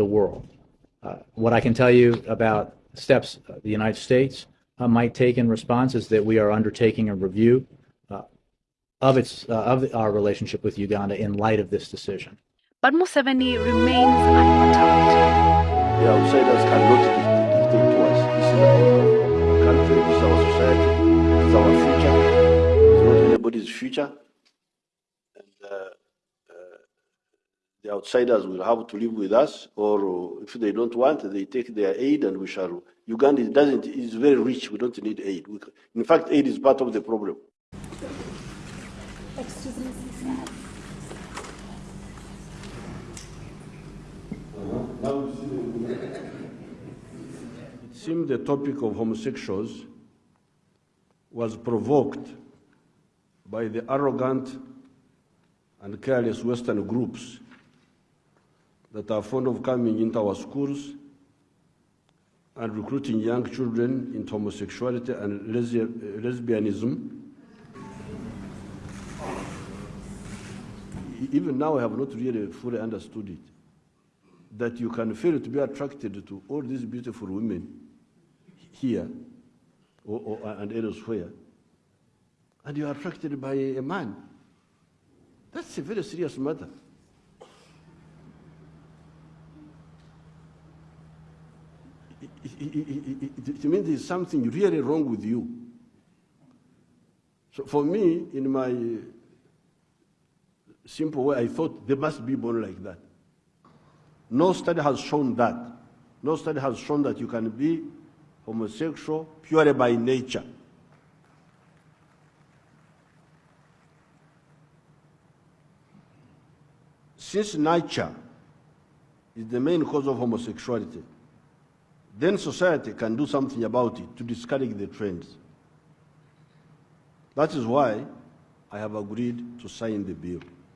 the world. Uh, what I can tell you about steps the United States uh, might take in response is that we are undertaking a review uh, of its uh, of our relationship with Uganda in light of this decision. But Museveni remains unperturbed. The outsiders cannot dictate to us. This is our country, this is our society, this is our future. It's not anybody's future. And uh, uh, the outsiders will have to live with us, or uh, if they don't want, they take their aid and we shall. Uganda doesn't, is very rich, we don't need aid. We, in fact, aid is part of the problem. Excuse me. It seemed the topic of homosexuals was provoked by the arrogant and careless Western groups that are fond of coming into our schools and recruiting young children into homosexuality and lesbianism. Even now, I have not really fully understood it. That you can feel to be attracted to all these beautiful women here or, or, and elsewhere, and you are attracted by a man. That's a very serious matter. It, it, it, it, it means there's something really wrong with you. So for me, in my simple way, I thought they must be born like that. No study has shown that. No study has shown that you can be homosexual purely by nature. Since nature is the main cause of homosexuality, then society can do something about it to discourage the trends. That is why I have agreed to sign the bill.